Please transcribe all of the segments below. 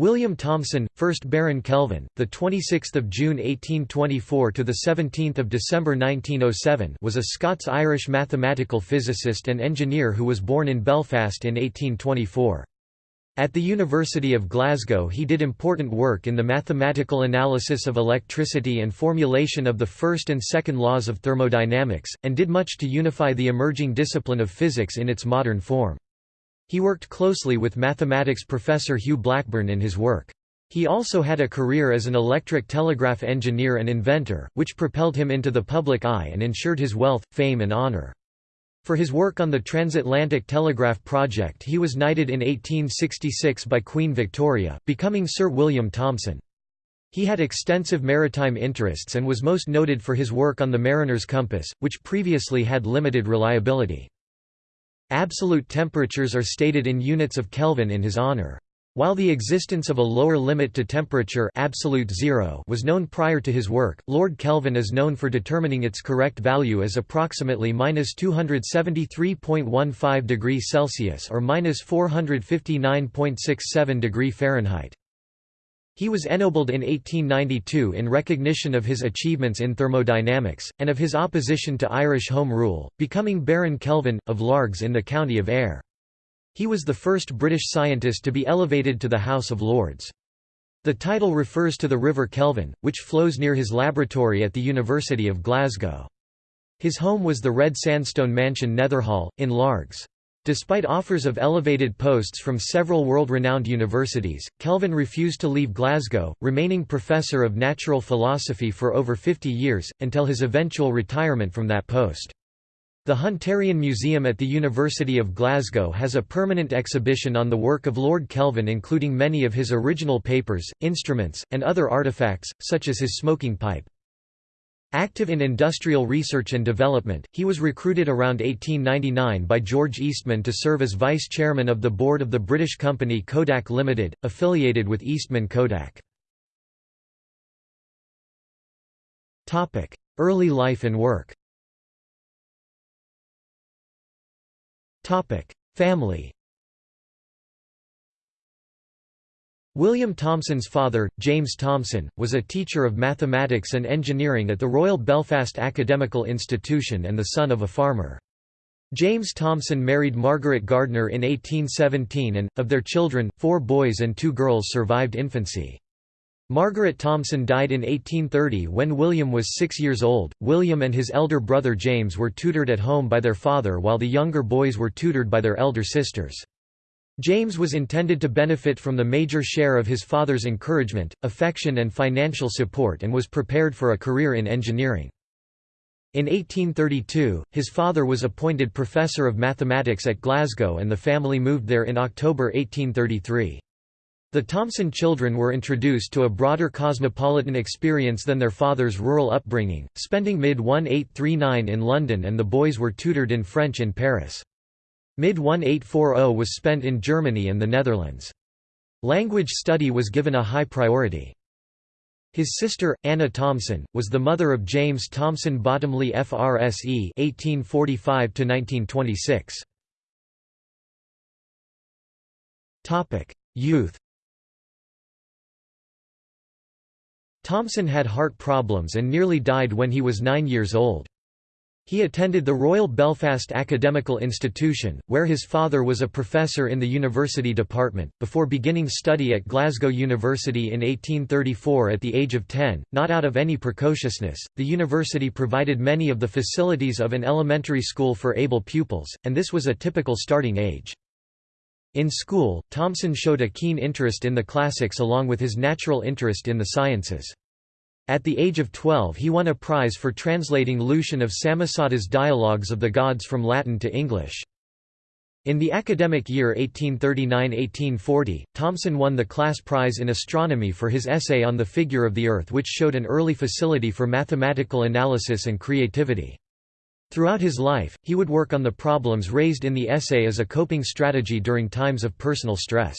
William Thomson, 1st Baron Kelvin, the 26th of June 1824 to the 17th of December 1907, was a Scots-Irish mathematical physicist and engineer who was born in Belfast in 1824. At the University of Glasgow he did important work in the mathematical analysis of electricity and formulation of the first and second laws of thermodynamics, and did much to unify the emerging discipline of physics in its modern form. He worked closely with mathematics professor Hugh Blackburn in his work. He also had a career as an electric telegraph engineer and inventor, which propelled him into the public eye and ensured his wealth, fame and honor. For his work on the transatlantic telegraph project he was knighted in 1866 by Queen Victoria, becoming Sir William Thomson. He had extensive maritime interests and was most noted for his work on the mariner's compass, which previously had limited reliability. Absolute temperatures are stated in units of Kelvin in his honor. While the existence of a lower limit to temperature absolute zero was known prior to his work, Lord Kelvin is known for determining its correct value as approximately minus 273.15 degrees Celsius or minus 459.67 degree Fahrenheit. He was ennobled in 1892 in recognition of his achievements in thermodynamics, and of his opposition to Irish Home Rule, becoming Baron Kelvin, of Largs in the county of Ayr. He was the first British scientist to be elevated to the House of Lords. The title refers to the River Kelvin, which flows near his laboratory at the University of Glasgow. His home was the red sandstone mansion Netherhall, in Largs. Despite offers of elevated posts from several world-renowned universities, Kelvin refused to leave Glasgow, remaining professor of natural philosophy for over 50 years, until his eventual retirement from that post. The Hunterian Museum at the University of Glasgow has a permanent exhibition on the work of Lord Kelvin including many of his original papers, instruments, and other artifacts, such as his smoking pipe. Active in industrial research and development, he was recruited around 1899 by George Eastman to serve as vice-chairman of the board of the British company Kodak Limited, affiliated with Eastman Kodak. Early life and work Family William Thomson's father, James Thomson, was a teacher of mathematics and engineering at the Royal Belfast Academical Institution and the son of a farmer. James Thomson married Margaret Gardner in 1817 and, of their children, four boys and two girls survived infancy. Margaret Thomson died in 1830 when William was six years old. William and his elder brother James were tutored at home by their father while the younger boys were tutored by their elder sisters. James was intended to benefit from the major share of his father's encouragement, affection and financial support and was prepared for a career in engineering. In 1832, his father was appointed professor of mathematics at Glasgow and the family moved there in October 1833. The Thomson children were introduced to a broader cosmopolitan experience than their father's rural upbringing, spending mid-1839 in London and the boys were tutored in French in Paris. Mid-1840 was spent in Germany and the Netherlands. Language study was given a high priority. His sister, Anna Thomson, was the mother of James Thomson Bottomley FRSE (1845–1926). Topic: Youth. Thomson had heart problems and nearly died when he was nine years old. He attended the Royal Belfast Academical Institution, where his father was a professor in the university department, before beginning study at Glasgow University in 1834 at the age of 10. Not out of any precociousness, the university provided many of the facilities of an elementary school for able pupils, and this was a typical starting age. In school, Thomson showed a keen interest in the classics along with his natural interest in the sciences. At the age of 12 he won a prize for translating Lucian of Samosata's Dialogues of the Gods from Latin to English. In the academic year 1839–1840, Thomson won the class prize in astronomy for his essay on the figure of the Earth which showed an early facility for mathematical analysis and creativity. Throughout his life, he would work on the problems raised in the essay as a coping strategy during times of personal stress.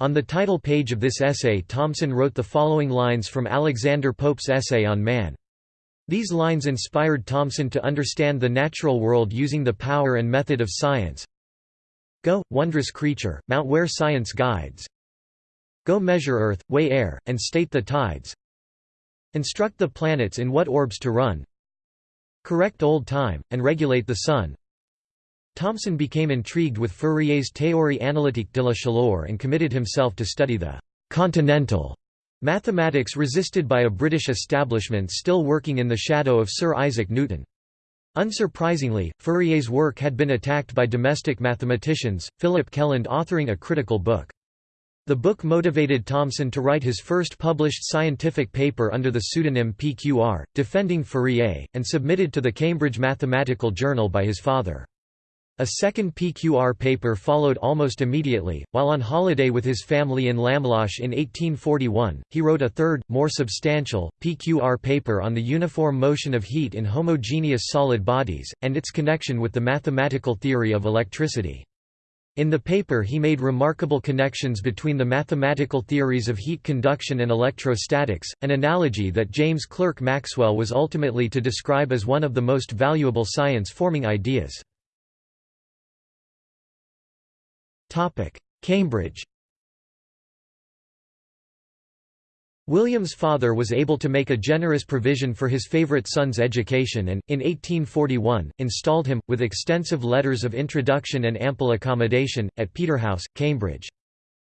On the title page of this essay Thomson wrote the following lines from Alexander Pope's essay on man. These lines inspired Thomson to understand the natural world using the power and method of science. Go, wondrous creature, mount where science guides. Go measure earth, weigh air, and state the tides. Instruct the planets in what orbs to run. Correct old time, and regulate the sun. Thomson became intrigued with Fourier's Théorie analytique de la chaleur and committed himself to study the «continental» mathematics resisted by a British establishment still working in the shadow of Sir Isaac Newton. Unsurprisingly, Fourier's work had been attacked by domestic mathematicians, Philip Kelland authoring a critical book. The book motivated Thomson to write his first published scientific paper under the pseudonym PQR, defending Fourier, and submitted to the Cambridge Mathematical Journal by his father. A second PQR paper followed almost immediately. While on holiday with his family in Lamlash in 1841, he wrote a third, more substantial, PQR paper on the uniform motion of heat in homogeneous solid bodies, and its connection with the mathematical theory of electricity. In the paper he made remarkable connections between the mathematical theories of heat conduction and electrostatics, an analogy that James Clerk Maxwell was ultimately to describe as one of the most valuable science-forming ideas. Cambridge William's father was able to make a generous provision for his favourite son's education and, in 1841, installed him, with extensive letters of introduction and ample accommodation, at Peterhouse, Cambridge.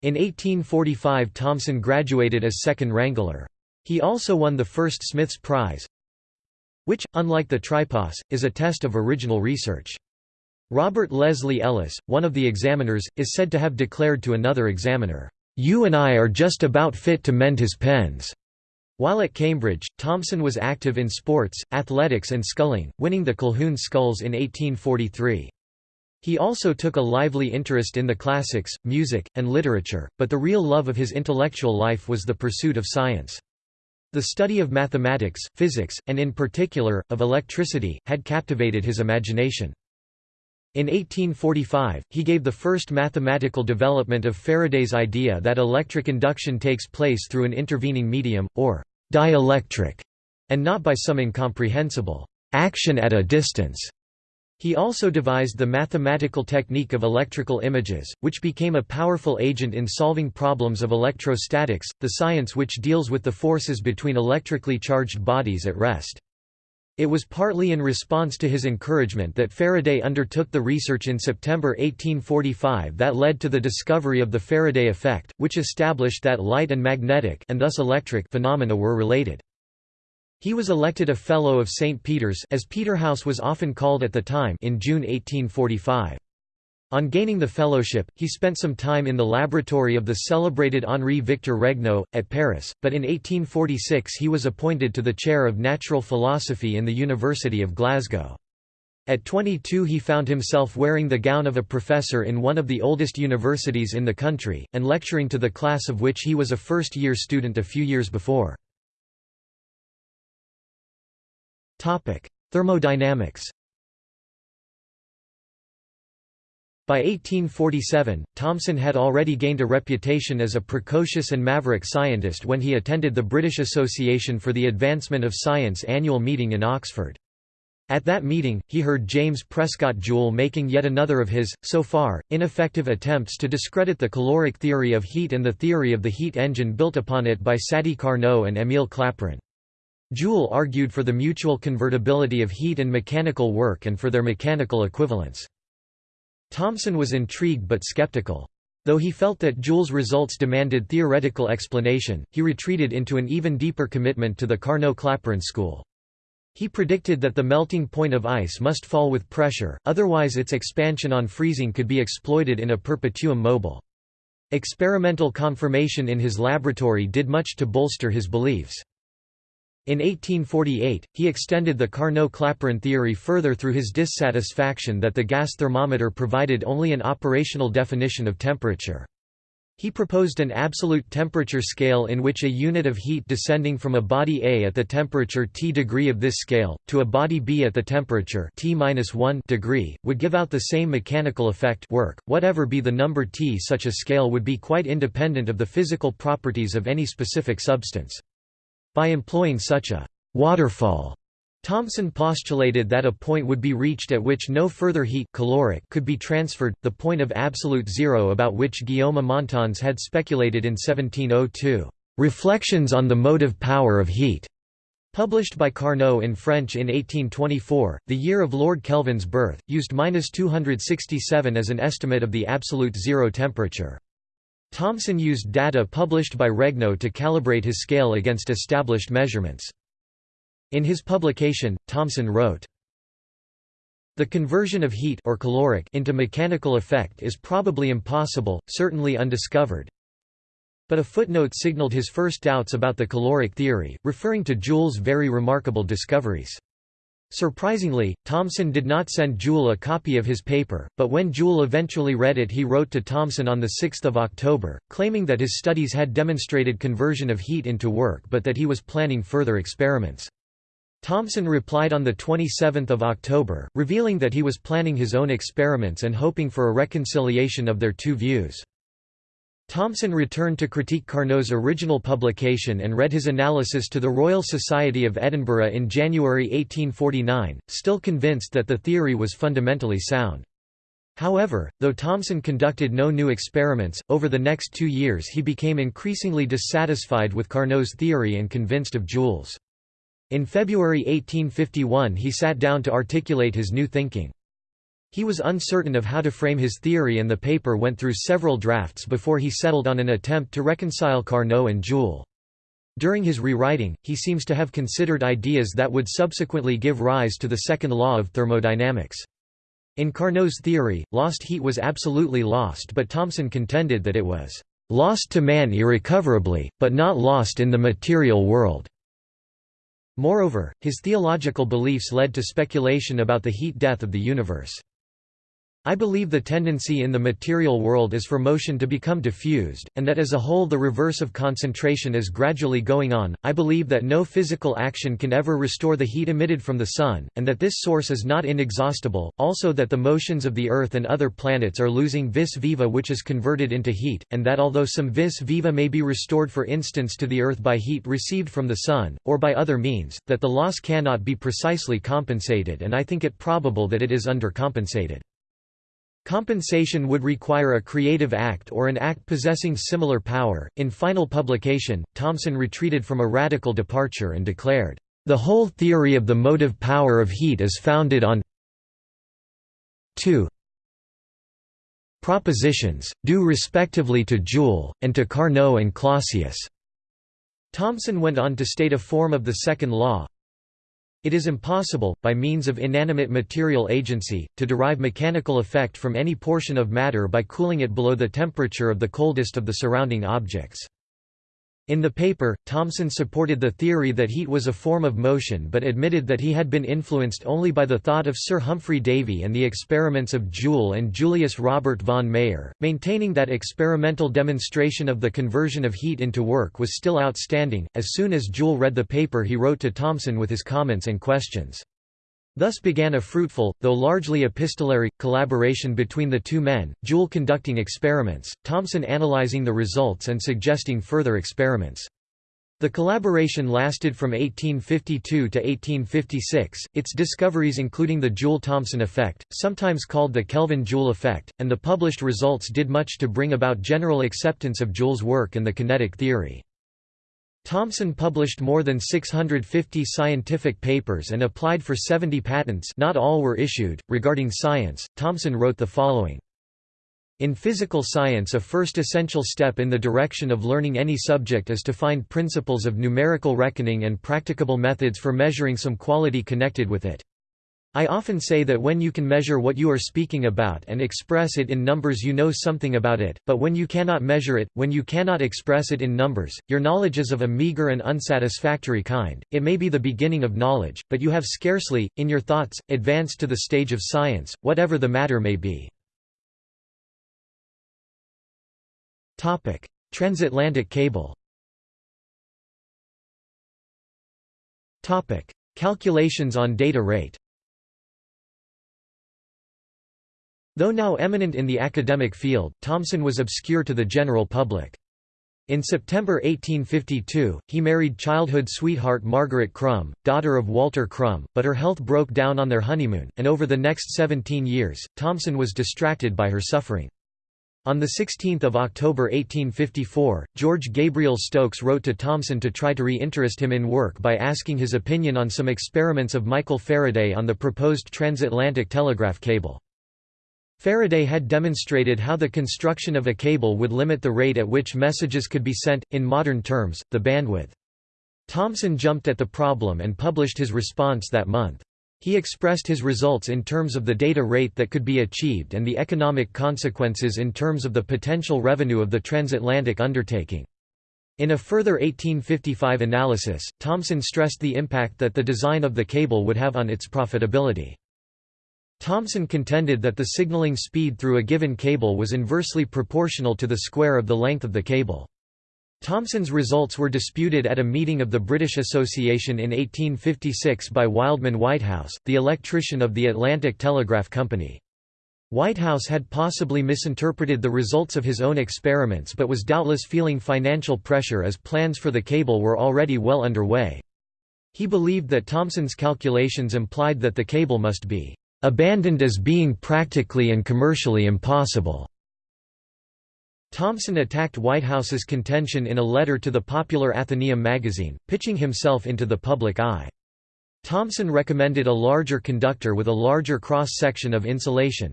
In 1845 Thomson graduated as second wrangler. He also won the first Smith's Prize, which, unlike the tripos, is a test of original research. Robert Leslie Ellis, one of the examiners, is said to have declared to another examiner, you and I are just about fit to mend his pens." While at Cambridge, Thomson was active in sports, athletics and sculling, winning the Colquhoun Sculls in 1843. He also took a lively interest in the classics, music, and literature, but the real love of his intellectual life was the pursuit of science. The study of mathematics, physics, and in particular, of electricity, had captivated his imagination. In 1845, he gave the first mathematical development of Faraday's idea that electric induction takes place through an intervening medium, or dielectric, and not by some incomprehensible action at a distance. He also devised the mathematical technique of electrical images, which became a powerful agent in solving problems of electrostatics, the science which deals with the forces between electrically charged bodies at rest. It was partly in response to his encouragement that Faraday undertook the research in September 1845 that led to the discovery of the Faraday effect, which established that light and magnetic and thus electric phenomena were related. He was elected a Fellow of St. Peter's as Peterhouse was often called at the time in June 1845. On gaining the fellowship, he spent some time in the laboratory of the celebrated Henri Victor Regnault, at Paris, but in 1846 he was appointed to the chair of natural philosophy in the University of Glasgow. At 22 he found himself wearing the gown of a professor in one of the oldest universities in the country, and lecturing to the class of which he was a first-year student a few years before. Thermodynamics By 1847, Thomson had already gained a reputation as a precocious and maverick scientist when he attended the British Association for the Advancement of Science annual meeting in Oxford. At that meeting, he heard James Prescott Joule making yet another of his, so far, ineffective attempts to discredit the caloric theory of heat and the theory of the heat engine built upon it by Sadi Carnot and Émile Clapeyron. Joule argued for the mutual convertibility of heat and mechanical work and for their mechanical equivalence. Thomson was intrigued but skeptical. Though he felt that Joule's results demanded theoretical explanation, he retreated into an even deeper commitment to the Carnot-Clapeyron school. He predicted that the melting point of ice must fall with pressure, otherwise its expansion on freezing could be exploited in a perpetuum mobile. Experimental confirmation in his laboratory did much to bolster his beliefs. In 1848, he extended the Carnot-Clapeyron theory further through his dissatisfaction that the gas thermometer provided only an operational definition of temperature. He proposed an absolute temperature scale in which a unit of heat descending from a body A at the temperature T degree of this scale, to a body B at the temperature T-1 degree, would give out the same mechanical effect work, whatever be the number T such a scale would be quite independent of the physical properties of any specific substance. By employing such a «waterfall» Thomson postulated that a point would be reached at which no further heat caloric could be transferred, the point of absolute zero about which Guillaume Amontons had speculated in 1702. Reflections on the motive power of heat, published by Carnot in French in 1824, the year of Lord Kelvin's birth, used 267 as an estimate of the absolute zero temperature. Thomson used data published by Regnault to calibrate his scale against established measurements. In his publication, Thomson wrote, the conversion of heat or caloric into mechanical effect is probably impossible, certainly undiscovered. But a footnote signaled his first doubts about the caloric theory, referring to Joule's very remarkable discoveries. Surprisingly, Thomson did not send Joule a copy of his paper, but when Joule eventually read it he wrote to Thomson on 6 October, claiming that his studies had demonstrated conversion of heat into work but that he was planning further experiments. Thomson replied on 27 October, revealing that he was planning his own experiments and hoping for a reconciliation of their two views. Thomson returned to critique Carnot's original publication and read his analysis to the Royal Society of Edinburgh in January 1849, still convinced that the theory was fundamentally sound. However, though Thomson conducted no new experiments, over the next two years he became increasingly dissatisfied with Carnot's theory and convinced of Joule's. In February 1851 he sat down to articulate his new thinking. He was uncertain of how to frame his theory and the paper went through several drafts before he settled on an attempt to reconcile Carnot and Joule. During his rewriting, he seems to have considered ideas that would subsequently give rise to the second law of thermodynamics. In Carnot's theory, lost heat was absolutely lost but Thomson contended that it was "...lost to man irrecoverably, but not lost in the material world." Moreover, his theological beliefs led to speculation about the heat death of the universe. I believe the tendency in the material world is for motion to become diffused, and that as a whole the reverse of concentration is gradually going on. I believe that no physical action can ever restore the heat emitted from the Sun, and that this source is not inexhaustible, also that the motions of the Earth and other planets are losing vis viva which is converted into heat, and that although some vis viva may be restored for instance to the Earth by heat received from the Sun, or by other means, that the loss cannot be precisely compensated and I think it probable that it is undercompensated. Compensation would require a creative act or an act possessing similar power. In final publication, Thomson retreated from a radical departure and declared, The whole theory of the motive power of heat is founded on 2 propositions, due respectively to Joule, and to Carnot and Clausius. Thomson went on to state a form of the second law, it is impossible, by means of inanimate material agency, to derive mechanical effect from any portion of matter by cooling it below the temperature of the coldest of the surrounding objects. In the paper, Thomson supported the theory that heat was a form of motion but admitted that he had been influenced only by the thought of Sir Humphry Davy and the experiments of Joule and Julius Robert von Mayer, maintaining that experimental demonstration of the conversion of heat into work was still outstanding. As soon as Joule read the paper he wrote to Thomson with his comments and questions. Thus began a fruitful, though largely epistolary, collaboration between the two men, Joule conducting experiments, Thomson analyzing the results and suggesting further experiments. The collaboration lasted from 1852 to 1856, its discoveries including the Joule-Thomson effect, sometimes called the Kelvin-Joule effect, and the published results did much to bring about general acceptance of Joule's work and the kinetic theory. Thomson published more than 650 scientific papers and applied for 70 patents not all were issued. Regarding science, Thomson wrote the following. In physical science a first essential step in the direction of learning any subject is to find principles of numerical reckoning and practicable methods for measuring some quality connected with it. I often say that when you can measure what you are speaking about and express it in numbers you know something about it, but when you cannot measure it, when you cannot express it in numbers, your knowledge is of a meager and unsatisfactory kind, it may be the beginning of knowledge, but you have scarcely, in your thoughts, advanced to the stage of science, whatever the matter may be. Transatlantic cable Calculations on data rate Though now eminent in the academic field, Thomson was obscure to the general public. In September 1852, he married childhood sweetheart Margaret Crum, daughter of Walter Crum, but her health broke down on their honeymoon, and over the next 17 years, Thomson was distracted by her suffering. On 16 October 1854, George Gabriel Stokes wrote to Thomson to try to re-interest him in work by asking his opinion on some experiments of Michael Faraday on the proposed transatlantic telegraph cable. Faraday had demonstrated how the construction of a cable would limit the rate at which messages could be sent, in modern terms, the bandwidth. Thomson jumped at the problem and published his response that month. He expressed his results in terms of the data rate that could be achieved and the economic consequences in terms of the potential revenue of the transatlantic undertaking. In a further 1855 analysis, Thomson stressed the impact that the design of the cable would have on its profitability. Thomson contended that the signaling speed through a given cable was inversely proportional to the square of the length of the cable. Thomson's results were disputed at a meeting of the British Association in 1856 by Wildman Whitehouse, the electrician of the Atlantic Telegraph Company. Whitehouse had possibly misinterpreted the results of his own experiments but was doubtless feeling financial pressure as plans for the cable were already well underway. He believed that Thomson's calculations implied that the cable must be abandoned as being practically and commercially impossible. Thomson attacked Whitehouse's contention in a letter to the popular Athenaeum magazine, pitching himself into the public eye. Thomson recommended a larger conductor with a larger cross-section of insulation.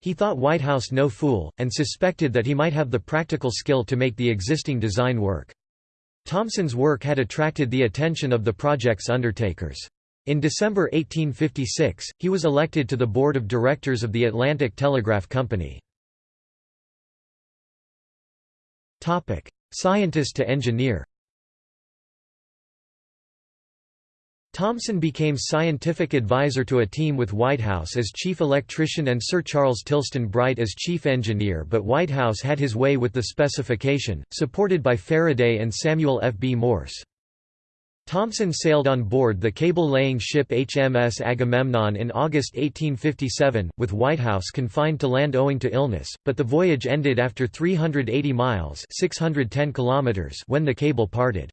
He thought Whitehouse no fool, and suspected that he might have the practical skill to make the existing design work. Thomson's work had attracted the attention of the project's undertakers. In December 1856, he was elected to the board of directors of the Atlantic Telegraph Company. Topic: Scientist to engineer Thomson became scientific advisor to a team with Whitehouse as chief electrician and Sir Charles Tilston Bright as chief engineer but Whitehouse had his way with the specification, supported by Faraday and Samuel F. B. Morse. Thomson sailed on board the cable-laying ship HMS Agamemnon in August 1857, with Whitehouse confined to land owing to illness, but the voyage ended after 380 miles 610 kilometers when the cable parted.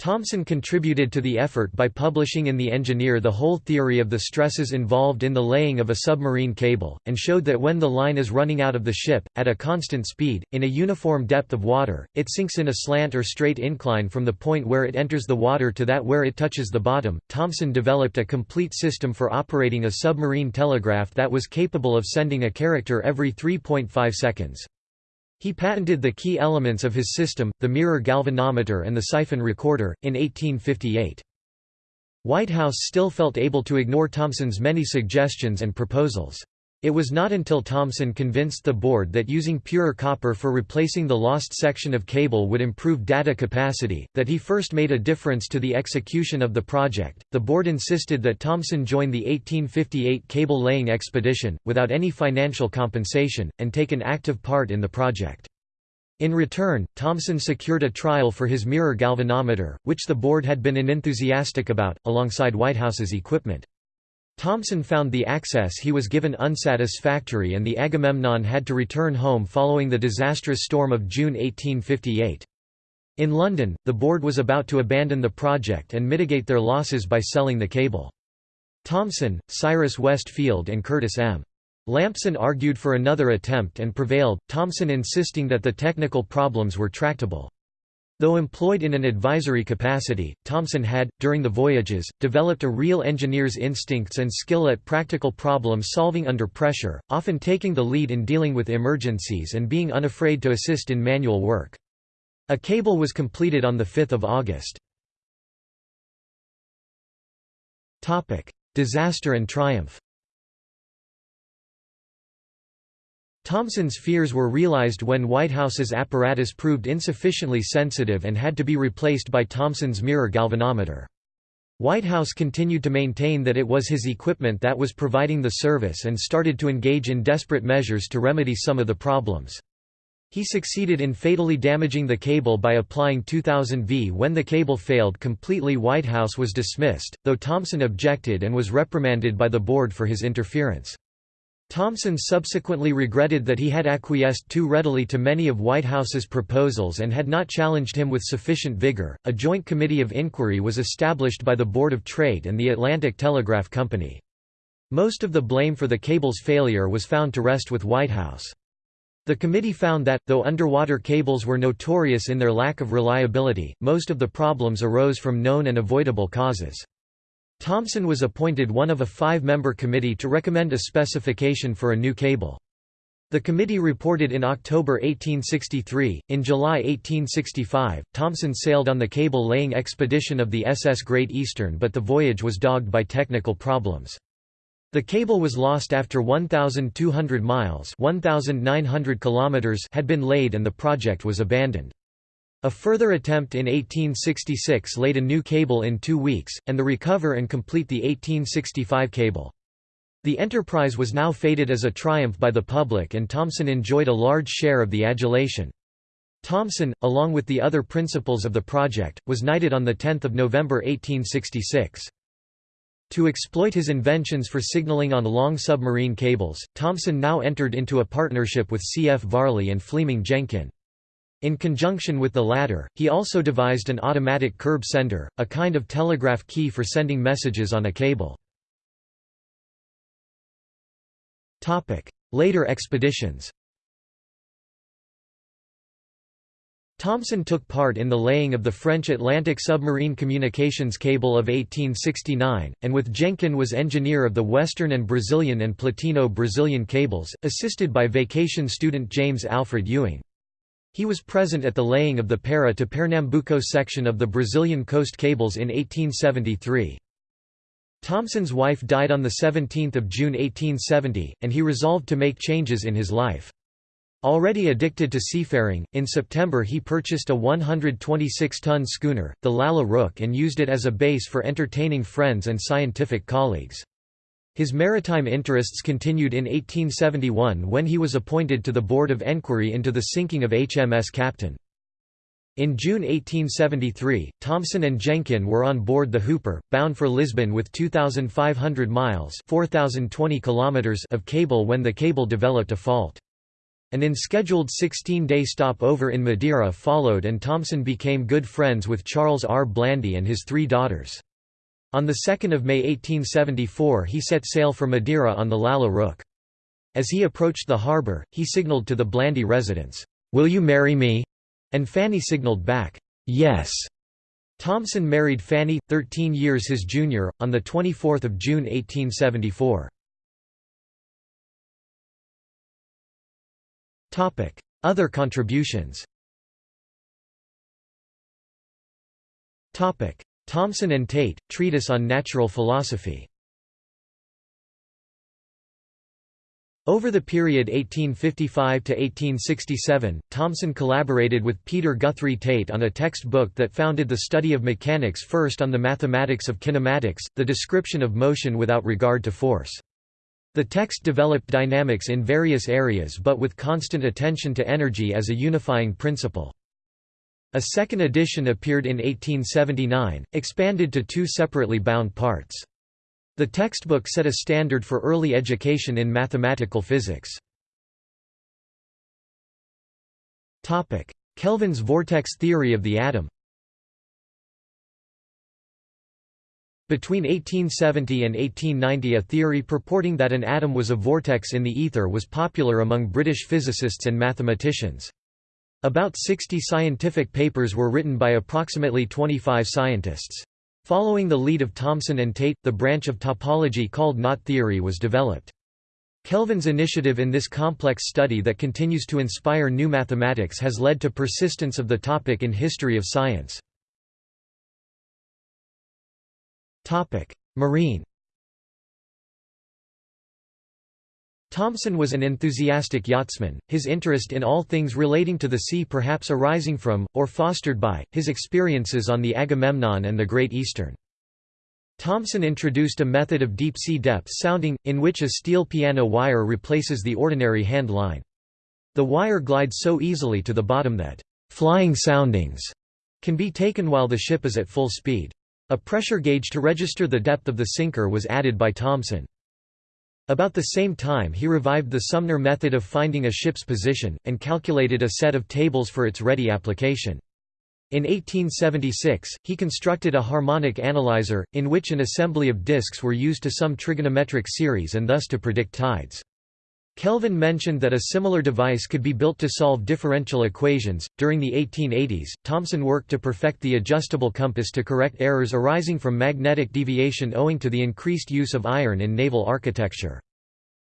Thomson contributed to the effort by publishing in The Engineer the whole theory of the stresses involved in the laying of a submarine cable, and showed that when the line is running out of the ship, at a constant speed, in a uniform depth of water, it sinks in a slant or straight incline from the point where it enters the water to that where it touches the bottom. Thomson developed a complete system for operating a submarine telegraph that was capable of sending a character every 3.5 seconds. He patented the key elements of his system, the mirror galvanometer and the siphon recorder, in 1858. Whitehouse still felt able to ignore Thomson's many suggestions and proposals. It was not until Thomson convinced the board that using purer copper for replacing the lost section of cable would improve data capacity, that he first made a difference to the execution of the project. The board insisted that Thomson join the 1858 cable laying expedition, without any financial compensation, and take an active part in the project. In return, Thomson secured a trial for his mirror galvanometer, which the board had been unenthusiastic about, alongside Whitehouse's equipment. Thomson found the access he was given unsatisfactory and the Agamemnon had to return home following the disastrous storm of June 1858. In London, the board was about to abandon the project and mitigate their losses by selling the cable. Thomson, Cyrus West Field and Curtis M. Lampson argued for another attempt and prevailed, Thomson insisting that the technical problems were tractable. Though employed in an advisory capacity, Thomson had, during the voyages, developed a real engineer's instincts and skill at practical problem solving under pressure, often taking the lead in dealing with emergencies and being unafraid to assist in manual work. A cable was completed on 5 August. Disaster and triumph Thomson's fears were realized when Whitehouse's apparatus proved insufficiently sensitive and had to be replaced by Thomson's mirror galvanometer. Whitehouse continued to maintain that it was his equipment that was providing the service and started to engage in desperate measures to remedy some of the problems. He succeeded in fatally damaging the cable by applying 2000 V. When the cable failed completely Whitehouse was dismissed, though Thomson objected and was reprimanded by the board for his interference. Thomson subsequently regretted that he had acquiesced too readily to many of Whitehouse's proposals and had not challenged him with sufficient vigor. A joint committee of inquiry was established by the Board of Trade and the Atlantic Telegraph Company. Most of the blame for the cable's failure was found to rest with Whitehouse. The committee found that, though underwater cables were notorious in their lack of reliability, most of the problems arose from known and avoidable causes. Thomson was appointed one of a five-member committee to recommend a specification for a new cable. The committee reported in October 1863. In July 1865, Thomson sailed on the cable-laying expedition of the SS Great Eastern but the voyage was dogged by technical problems. The cable was lost after 1,200 miles 1,900 kilometers had been laid and the project was abandoned. A further attempt in 1866 laid a new cable in two weeks, and the recover and complete the 1865 cable. The enterprise was now fated as a triumph by the public and Thomson enjoyed a large share of the adulation. Thomson, along with the other principals of the project, was knighted on 10 November 1866. To exploit his inventions for signaling on long submarine cables, Thomson now entered into a partnership with C. F. Varley and Fleeming Jenkin. In conjunction with the latter, he also devised an automatic curb sender, a kind of telegraph key for sending messages on a cable. Later expeditions Thomson took part in the laying of the French Atlantic submarine communications cable of 1869, and with Jenkin was engineer of the Western and Brazilian and Platino-Brazilian cables, assisted by vacation student James Alfred Ewing. He was present at the laying of the Para to Pernambuco section of the Brazilian coast cables in 1873. Thomson's wife died on 17 June 1870, and he resolved to make changes in his life. Already addicted to seafaring, in September he purchased a 126-ton schooner, the Lalla Rookh and used it as a base for entertaining friends and scientific colleagues. His maritime interests continued in 1871 when he was appointed to the Board of Enquiry into the sinking of HMS Captain. In June 1873, Thomson and Jenkin were on board the Hooper, bound for Lisbon with 2,500 miles kilometers of cable when the cable developed a fault. An unscheduled 16-day stopover in Madeira followed and Thomson became good friends with Charles R. Blandy and his three daughters. On 2 May 1874 he set sail for Madeira on the Lalla Rookh. As he approached the harbour, he signalled to the Blandy residence, "'Will you marry me?' and Fanny signalled back, "'Yes'". Thomson married Fanny, 13 years his junior, on 24 June 1874. Other contributions Thomson and Tait, Treatise on Natural Philosophy. Over the period 1855 to 1867, Thomson collaborated with Peter Guthrie Tait on a textbook that founded the study of mechanics first on the mathematics of kinematics, the description of motion without regard to force. The text developed dynamics in various areas but with constant attention to energy as a unifying principle. A second edition appeared in 1879, expanded to two separately bound parts. The textbook set a standard for early education in mathematical physics. Kelvin's vortex theory of the atom Between 1870 and 1890 a theory purporting that an atom was a vortex in the ether was popular among British physicists and mathematicians. About 60 scientific papers were written by approximately 25 scientists. Following the lead of Thomson and Tait, the branch of topology called knot theory was developed. Kelvin's initiative in this complex study that continues to inspire new mathematics has led to persistence of the topic in history of science. Marine Thomson was an enthusiastic yachtsman, his interest in all things relating to the sea perhaps arising from, or fostered by, his experiences on the Agamemnon and the Great Eastern. Thomson introduced a method of deep-sea depth sounding, in which a steel piano wire replaces the ordinary hand line. The wire glides so easily to the bottom that, "...flying soundings," can be taken while the ship is at full speed. A pressure gauge to register the depth of the sinker was added by Thomson. About the same time he revived the Sumner method of finding a ship's position, and calculated a set of tables for its ready application. In 1876, he constructed a harmonic analyzer, in which an assembly of disks were used to sum trigonometric series and thus to predict tides. Kelvin mentioned that a similar device could be built to solve differential equations. During the 1880s, Thomson worked to perfect the adjustable compass to correct errors arising from magnetic deviation owing to the increased use of iron in naval architecture.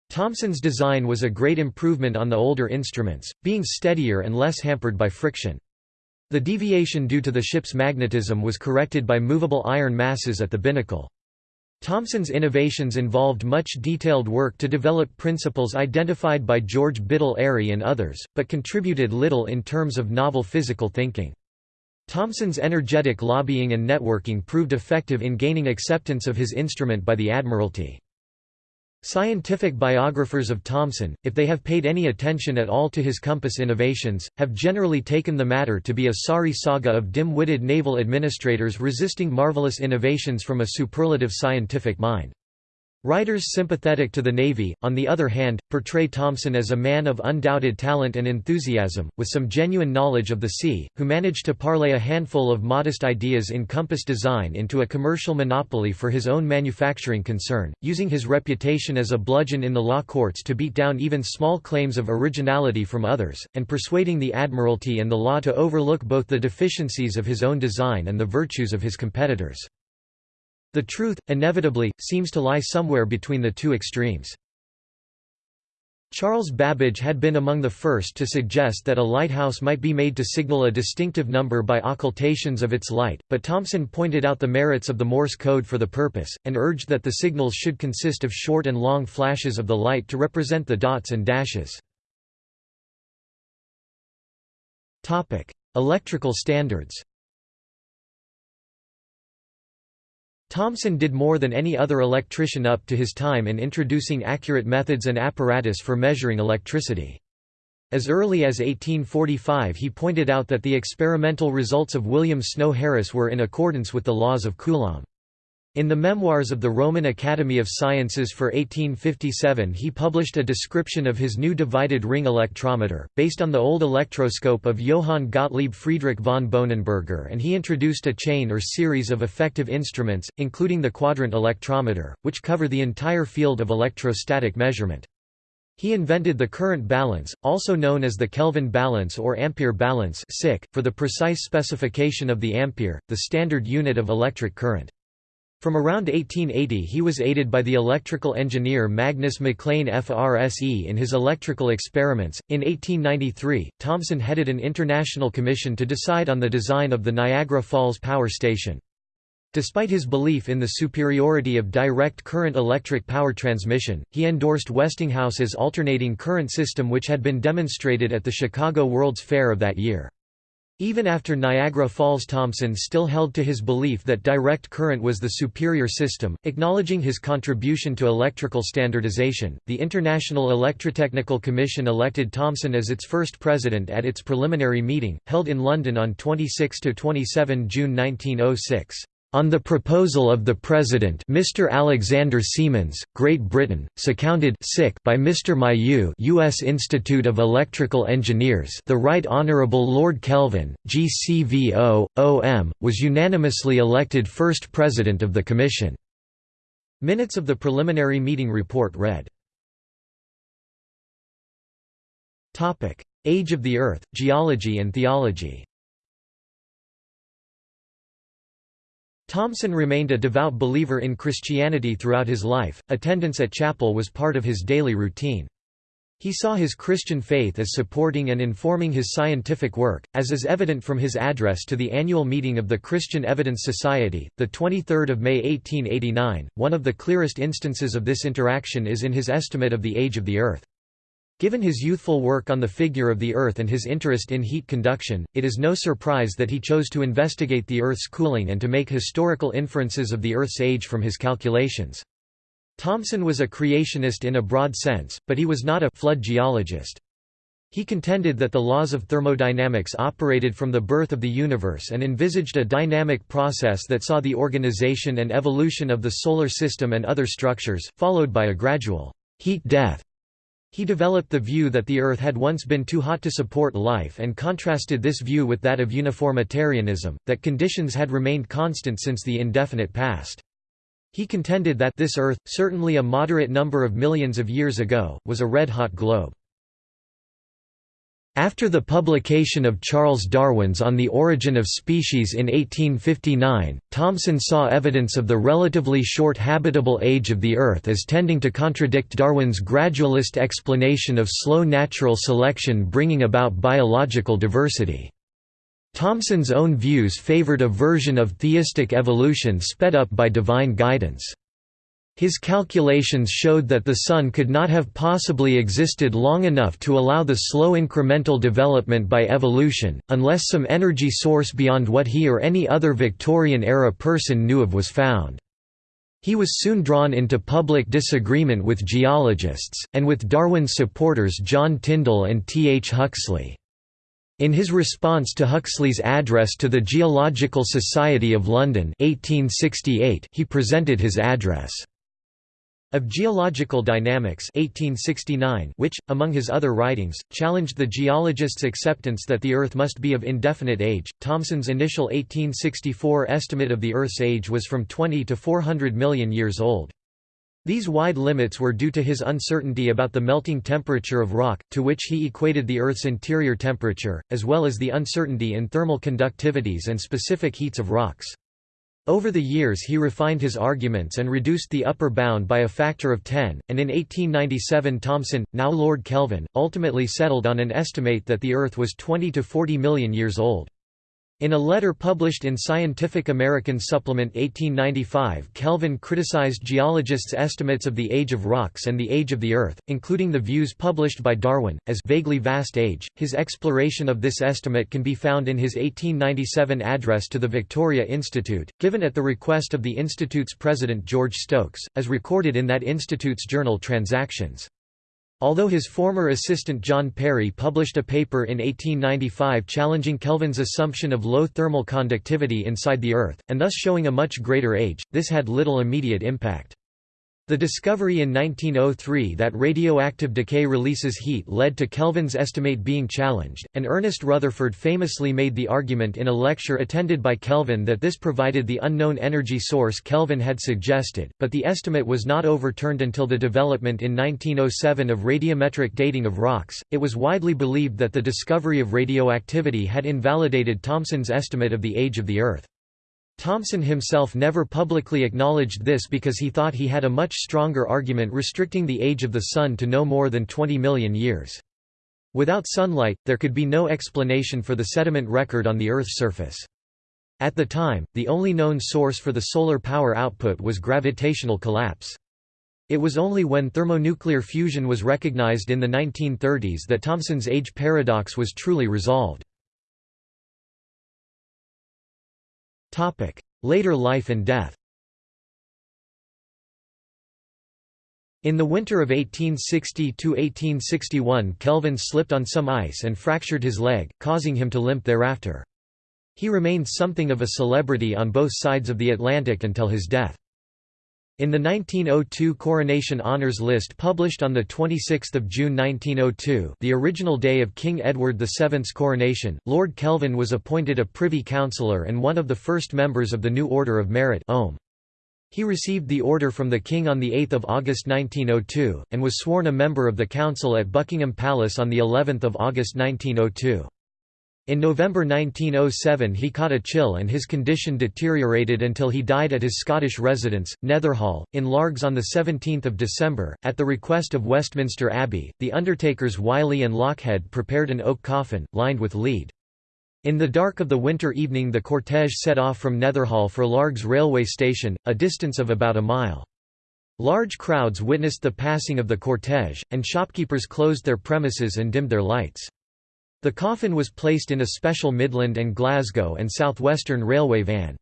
Thomson's design was a great improvement on the older instruments, being steadier and less hampered by friction. The deviation due to the ship's magnetism was corrected by movable iron masses at the binnacle. Thomson's innovations involved much detailed work to develop principles identified by George Biddell Airy and others, but contributed little in terms of novel physical thinking. Thomson's energetic lobbying and networking proved effective in gaining acceptance of his instrument by the Admiralty. Scientific biographers of Thomson, if they have paid any attention at all to his compass innovations, have generally taken the matter to be a sorry saga of dim-witted naval administrators resisting marvelous innovations from a superlative scientific mind. Writers sympathetic to the Navy, on the other hand, portray Thomson as a man of undoubted talent and enthusiasm, with some genuine knowledge of the sea, who managed to parlay a handful of modest ideas in compass design into a commercial monopoly for his own manufacturing concern, using his reputation as a bludgeon in the law courts to beat down even small claims of originality from others, and persuading the Admiralty and the law to overlook both the deficiencies of his own design and the virtues of his competitors. The truth, inevitably, seems to lie somewhere between the two extremes. Charles Babbage had been among the first to suggest that a lighthouse might be made to signal a distinctive number by occultations of its light, but Thomson pointed out the merits of the Morse code for the purpose, and urged that the signals should consist of short and long flashes of the light to represent the dots and dashes. Electrical standards Thomson did more than any other electrician up to his time in introducing accurate methods and apparatus for measuring electricity. As early as 1845 he pointed out that the experimental results of William Snow Harris were in accordance with the laws of Coulomb. In the Memoirs of the Roman Academy of Sciences for 1857 he published a description of his new divided ring electrometer, based on the old electroscope of Johann Gottlieb Friedrich von Bohnenberger and he introduced a chain or series of effective instruments, including the quadrant electrometer, which cover the entire field of electrostatic measurement. He invented the current balance, also known as the Kelvin balance or ampere balance for the precise specification of the ampere, the standard unit of electric current. From around 1880 he was aided by the electrical engineer Magnus MacLean FRSE in his electrical experiments. In 1893, Thomson headed an international commission to decide on the design of the Niagara Falls Power Station. Despite his belief in the superiority of direct current electric power transmission, he endorsed Westinghouse's alternating current system which had been demonstrated at the Chicago World's Fair of that year. Even after Niagara Falls Thomson still held to his belief that direct current was the superior system, acknowledging his contribution to electrical standardization. The International Electrotechnical Commission elected Thomson as its first president at its preliminary meeting, held in London on 26–27 June 1906. On the proposal of the President Mr. Alexander Siemens, Great Britain, seconded by Mr. Mailloux U.S. Institute of Electrical Engineers the Right Honourable Lord Kelvin, GCVO, OM, was unanimously elected first President of the Commission. Minutes of the preliminary meeting report read. Age of the Earth, Geology and Theology Thomson remained a devout believer in Christianity throughout his life, attendance at chapel was part of his daily routine. He saw his Christian faith as supporting and informing his scientific work, as is evident from his address to the annual meeting of the Christian Evidence Society, the 23rd of May 1889. One of the clearest instances of this interaction is in his estimate of the age of the Earth. Given his youthful work on the figure of the Earth and his interest in heat conduction, it is no surprise that he chose to investigate the Earth's cooling and to make historical inferences of the Earth's age from his calculations. Thomson was a creationist in a broad sense, but he was not a flood geologist. He contended that the laws of thermodynamics operated from the birth of the universe and envisaged a dynamic process that saw the organization and evolution of the solar system and other structures, followed by a gradual heat-death. He developed the view that the Earth had once been too hot to support life and contrasted this view with that of uniformitarianism, that conditions had remained constant since the indefinite past. He contended that this Earth, certainly a moderate number of millions of years ago, was a red-hot globe. After the publication of Charles Darwin's On the Origin of Species in 1859, Thomson saw evidence of the relatively short habitable age of the Earth as tending to contradict Darwin's gradualist explanation of slow natural selection bringing about biological diversity. Thomson's own views favored a version of theistic evolution sped up by divine guidance. His calculations showed that the Sun could not have possibly existed long enough to allow the slow incremental development by evolution, unless some energy source beyond what he or any other Victorian-era person knew of was found. He was soon drawn into public disagreement with geologists, and with Darwin's supporters John Tyndall and T. H. Huxley. In his response to Huxley's address to the Geological Society of London 1868, he presented his address. Of Geological Dynamics 1869, which, among his other writings, challenged the geologists' acceptance that the Earth must be of indefinite age. Thomson's initial 1864 estimate of the Earth's age was from 20 to 400 million years old. These wide limits were due to his uncertainty about the melting temperature of rock, to which he equated the Earth's interior temperature, as well as the uncertainty in thermal conductivities and specific heats of rocks. Over the years he refined his arguments and reduced the upper bound by a factor of 10, and in 1897 Thomson, now Lord Kelvin, ultimately settled on an estimate that the Earth was 20 to 40 million years old. In a letter published in Scientific American Supplement 1895 Kelvin criticized geologists' estimates of the age of rocks and the age of the Earth, including the views published by Darwin, as vaguely vast age. His exploration of this estimate can be found in his 1897 address to the Victoria Institute, given at the request of the Institute's president George Stokes, as recorded in that institute's journal Transactions. Although his former assistant John Perry published a paper in 1895 challenging Kelvin's assumption of low thermal conductivity inside the Earth, and thus showing a much greater age, this had little immediate impact. The discovery in 1903 that radioactive decay releases heat led to Kelvin's estimate being challenged, and Ernest Rutherford famously made the argument in a lecture attended by Kelvin that this provided the unknown energy source Kelvin had suggested, but the estimate was not overturned until the development in 1907 of radiometric dating of rocks. It was widely believed that the discovery of radioactivity had invalidated Thomson's estimate of the age of the Earth. Thomson himself never publicly acknowledged this because he thought he had a much stronger argument restricting the age of the Sun to no more than 20 million years. Without sunlight, there could be no explanation for the sediment record on the Earth's surface. At the time, the only known source for the solar power output was gravitational collapse. It was only when thermonuclear fusion was recognized in the 1930s that Thomson's age paradox was truly resolved. Later life and death In the winter of 1860–1861 Kelvin slipped on some ice and fractured his leg, causing him to limp thereafter. He remained something of a celebrity on both sides of the Atlantic until his death. In the 1902 Coronation Honours list published on 26 June 1902 the original day of King Edward VII's coronation, Lord Kelvin was appointed a Privy Councillor and one of the first members of the new Order of Merit He received the order from the King on 8 August 1902, and was sworn a member of the Council at Buckingham Palace on of August 1902. In November 1907 he caught a chill and his condition deteriorated until he died at his Scottish residence, Netherhall, in Largs on 17 December. At the request of Westminster Abbey, the undertakers Wylie and Lochhead prepared an oak coffin, lined with lead. In the dark of the winter evening the cortege set off from Netherhall for Largs railway station, a distance of about a mile. Large crowds witnessed the passing of the cortege, and shopkeepers closed their premises and dimmed their lights. The coffin was placed in a special Midland and Glasgow and South Western Railway van.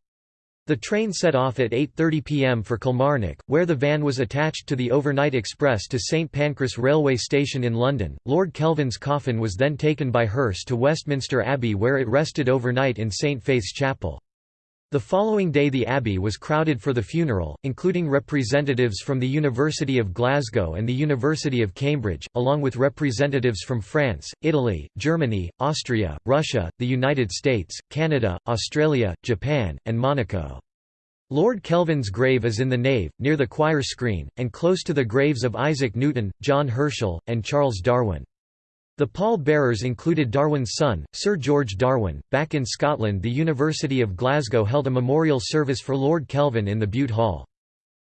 The train set off at 8.30 pm for Kilmarnock, where the van was attached to the overnight express to St Pancras railway station in London. Lord Kelvin's coffin was then taken by hearse to Westminster Abbey where it rested overnight in St Faith's Chapel. The following day the abbey was crowded for the funeral, including representatives from the University of Glasgow and the University of Cambridge, along with representatives from France, Italy, Germany, Austria, Russia, the United States, Canada, Australia, Japan, and Monaco. Lord Kelvin's grave is in the nave, near the choir screen, and close to the graves of Isaac Newton, John Herschel, and Charles Darwin. The pall-bearers included Darwin's son, Sir George Darwin. Back in Scotland, the University of Glasgow held a memorial service for Lord Kelvin in the Bute Hall.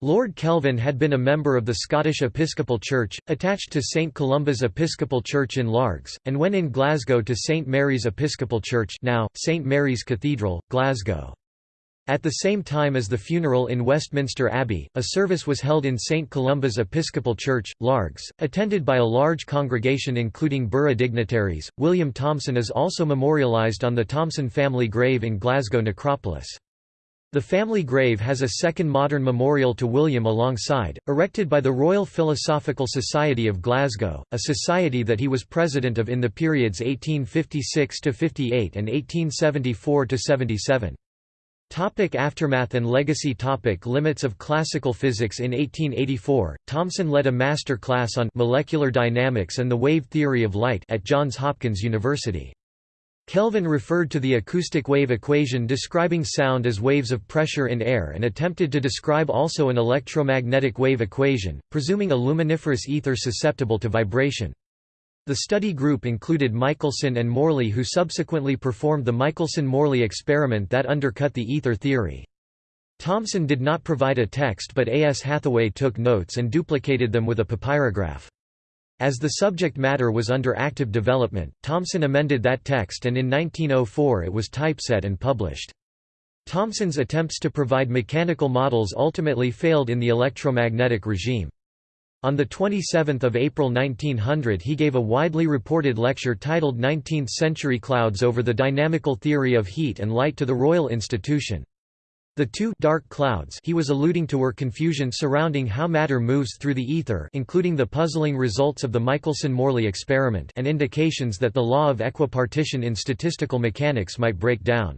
Lord Kelvin had been a member of the Scottish Episcopal Church, attached to St Columba's Episcopal Church in Largs, and when in Glasgow to St Mary's Episcopal Church now, St Mary's Cathedral, Glasgow. At the same time as the funeral in Westminster Abbey, a service was held in St Columba's Episcopal Church, Largs, attended by a large congregation including borough dignitaries. William Thomson is also memorialised on the Thomson family grave in Glasgow necropolis. The family grave has a second modern memorial to William alongside, erected by the Royal Philosophical Society of Glasgow, a society that he was president of in the periods 1856–58 and 1874–77. Topic aftermath and legacy topic Limits of classical physics In 1884, Thomson led a master class on molecular dynamics and the wave theory of light at Johns Hopkins University. Kelvin referred to the acoustic wave equation describing sound as waves of pressure in air and attempted to describe also an electromagnetic wave equation, presuming a luminiferous ether susceptible to vibration. The study group included Michelson and Morley who subsequently performed the Michelson–Morley experiment that undercut the ether theory. Thomson did not provide a text but A. S. Hathaway took notes and duplicated them with a papyrograph. As the subject matter was under active development, Thomson amended that text and in 1904 it was typeset and published. Thomson's attempts to provide mechanical models ultimately failed in the electromagnetic regime. On 27 April 1900 he gave a widely reported lecture titled 19th Century Clouds over the Dynamical Theory of Heat and Light to the Royal Institution. The two dark clouds he was alluding to were confusion surrounding how matter moves through the ether including the puzzling results of the Michelson–Morley experiment and indications that the law of equipartition in statistical mechanics might break down.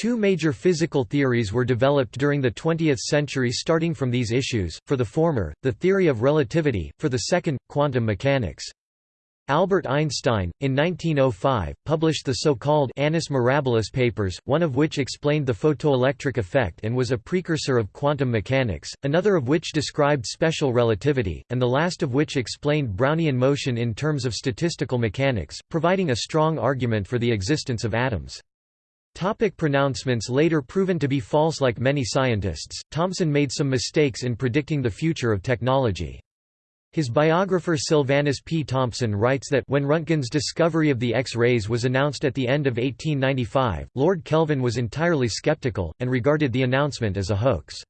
Two major physical theories were developed during the 20th century starting from these issues, for the former, the theory of relativity, for the second, quantum mechanics. Albert Einstein, in 1905, published the so-called Annus Mirabilis papers, one of which explained the photoelectric effect and was a precursor of quantum mechanics, another of which described special relativity, and the last of which explained Brownian motion in terms of statistical mechanics, providing a strong argument for the existence of atoms. Topic pronouncements Later proven to be false Like many scientists, Thomson made some mistakes in predicting the future of technology. His biographer Silvanus P. Thompson writes that when Röntgen's discovery of the X-rays was announced at the end of 1895, Lord Kelvin was entirely skeptical, and regarded the announcement as a hoax.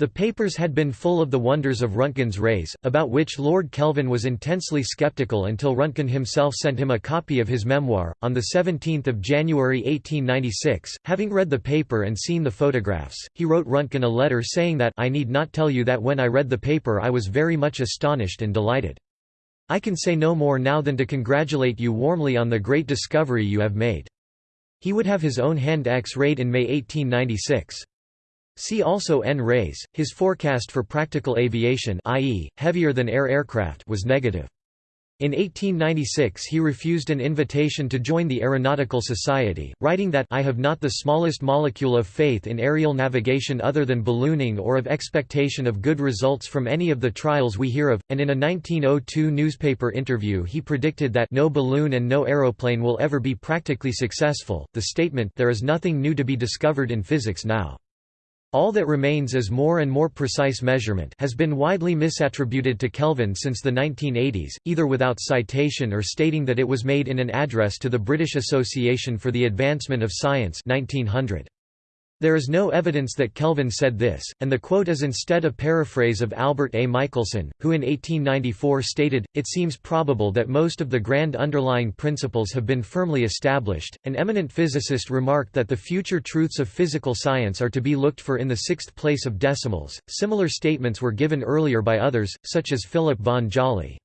The papers had been full of the wonders of Röntgen's rays, about which Lord Kelvin was intensely skeptical until Röntgen himself sent him a copy of his memoir. On 17 January 1896, having read the paper and seen the photographs, he wrote Röntgen a letter saying that I need not tell you that when I read the paper I was very much astonished and delighted. I can say no more now than to congratulate you warmly on the great discovery you have made. He would have his own hand X-rayed in May 1896. See also N-rays. His forecast for practical aviation i.e., heavier than air aircraft was negative. In 1896 he refused an invitation to join the Aeronautical Society, writing that I have not the smallest molecule of faith in aerial navigation other than ballooning or of expectation of good results from any of the trials we hear of, and in a 1902 newspaper interview he predicted that no balloon and no aeroplane will ever be practically successful. The statement there is nothing new to be discovered in physics now. All that remains is more and more precise measurement has been widely misattributed to Kelvin since the 1980s, either without citation or stating that it was made in an address to the British Association for the Advancement of Science 1900. There is no evidence that Kelvin said this, and the quote is instead a paraphrase of Albert A. Michelson, who in 1894 stated, It seems probable that most of the grand underlying principles have been firmly established. An eminent physicist remarked that the future truths of physical science are to be looked for in the sixth place of decimals. Similar statements were given earlier by others, such as Philipp von Jolly.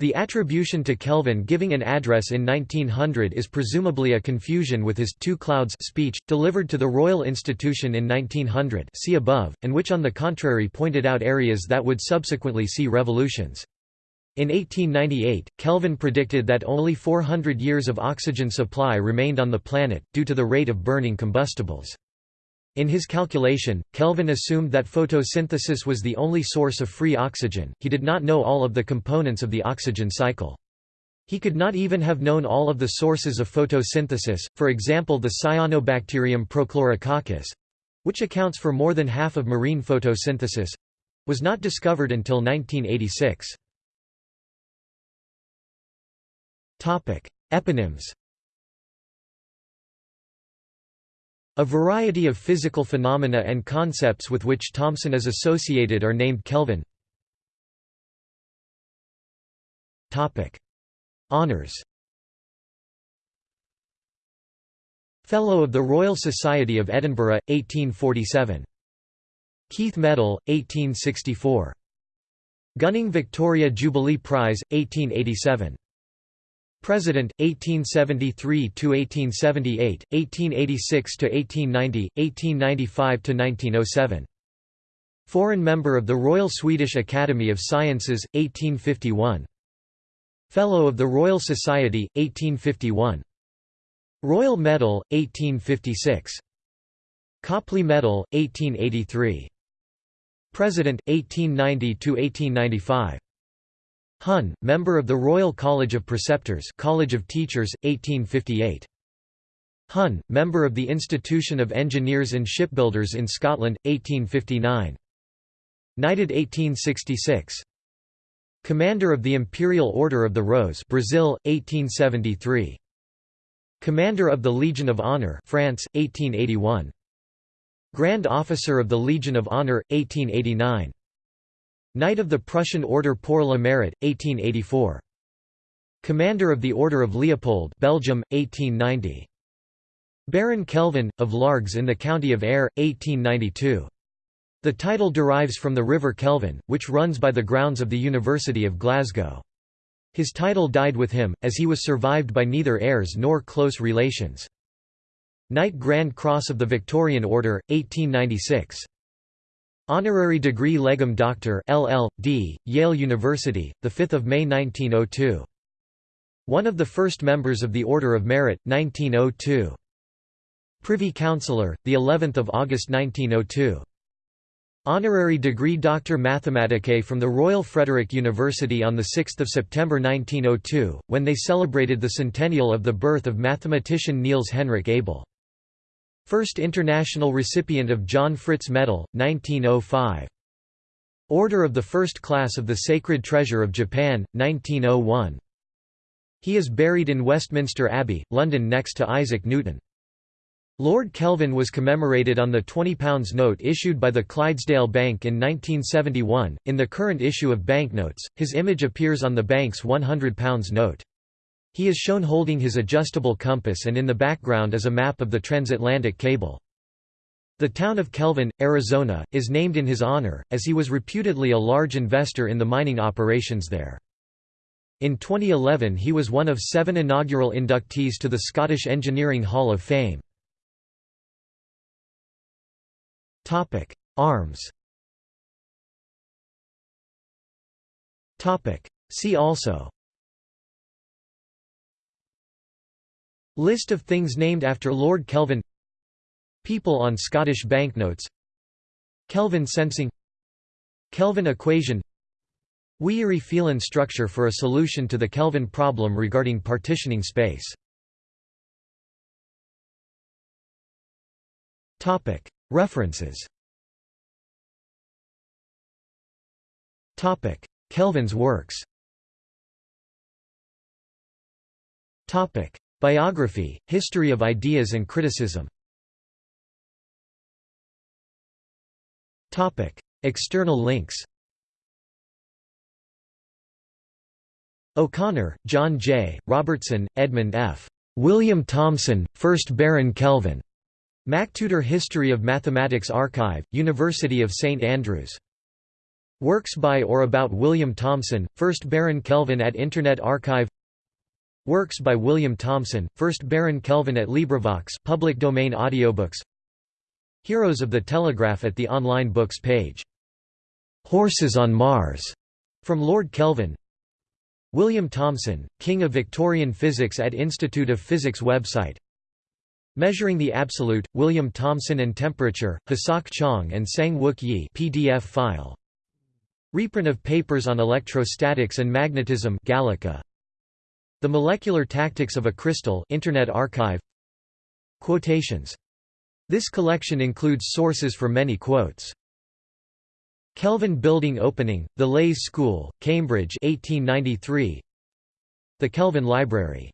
The attribution to Kelvin giving an address in 1900 is presumably a confusion with his Two Clouds speech, delivered to the Royal Institution in 1900 see above, and which on the contrary pointed out areas that would subsequently see revolutions. In 1898, Kelvin predicted that only 400 years of oxygen supply remained on the planet, due to the rate of burning combustibles. In his calculation, Kelvin assumed that photosynthesis was the only source of free oxygen, he did not know all of the components of the oxygen cycle. He could not even have known all of the sources of photosynthesis, for example the cyanobacterium prochlorococcus—which accounts for more than half of marine photosynthesis—was not discovered until 1986. Eponyms A variety of physical phenomena and concepts with which Thomson is associated are named Kelvin. Topic: Honours Fellow of the Royal Society of Edinburgh, 1847. Keith Medal, 1864. Gunning Victoria Jubilee Prize, 1887. President 1873 to 1878 1886 to 1890 1895 to 1907 Foreign member of the Royal Swedish Academy of Sciences 1851 Fellow of the Royal Society 1851 Royal Medal 1856 Copley Medal 1883 President 1890 to 1895 Hun, member of the Royal College of Preceptors College of Teachers, 1858. Hun, member of the Institution of Engineers and Shipbuilders in Scotland, 1859. Knighted 1866. Commander of the Imperial Order of the Rose Brazil, 1873. Commander of the Legion of Honor France, 1881. Grand Officer of the Legion of Honor, 1889. Knight of the Prussian Order pour le Mérite, 1884. Commander of the Order of Leopold Belgium, 1890. Baron Kelvin, of Largs in the county of Ayr, 1892. The title derives from the River Kelvin, which runs by the grounds of the University of Glasgow. His title died with him, as he was survived by neither heirs nor close relations. Knight Grand Cross of the Victorian Order, 1896. Honorary degree Legum Doctor LL.D., Yale University, 5 May 1902. One of the first members of the Order of Merit, 1902. Privy Councillor, of August 1902. Honorary degree Doctor Mathematicae from the Royal Frederick University on 6 September 1902, when they celebrated the centennial of the birth of mathematician Niels Henrik Abel. First international recipient of John Fritz Medal, 1905. Order of the First Class of the Sacred Treasure of Japan, 1901. He is buried in Westminster Abbey, London next to Isaac Newton. Lord Kelvin was commemorated on the £20 note issued by the Clydesdale Bank in 1971. In the current issue of banknotes, his image appears on the bank's £100 note. He is shown holding his adjustable compass and in the background is a map of the transatlantic cable. The town of Kelvin, Arizona, is named in his honor, as he was reputedly a large investor in the mining operations there. In 2011 he was one of seven inaugural inductees to the Scottish Engineering Hall of Fame. Arms See also List of things named after Lord Kelvin. People on Scottish banknotes. Kelvin sensing. Kelvin equation. Weaire-Phelan structure for a solution to the Kelvin problem regarding partitioning space. References. Kelvin's works Biography, History of Ideas and Criticism External links O'Connor, John J., Robertson, Edmund F. William Thomson, 1st Baron Kelvin. MacTutor History of Mathematics Archive, University of St Andrews. Works by or about William Thomson, 1st Baron Kelvin at Internet Archive Works by William Thomson, 1st Baron Kelvin at LibriVox public domain audiobooks Heroes of the Telegraph at the online books page. Horses on Mars, from Lord Kelvin William Thomson, King of Victorian Physics at Institute of Physics website Measuring the Absolute, William Thomson and Temperature, Hasok Chang and Sang Wook Yi PDF file. Reprint of papers on electrostatics and magnetism Gallica. The Molecular Tactics of a Crystal Internet Archive Quotations this collection includes sources for many quotes. Kelvin Building Opening, The Leys School, Cambridge 1893. The Kelvin Library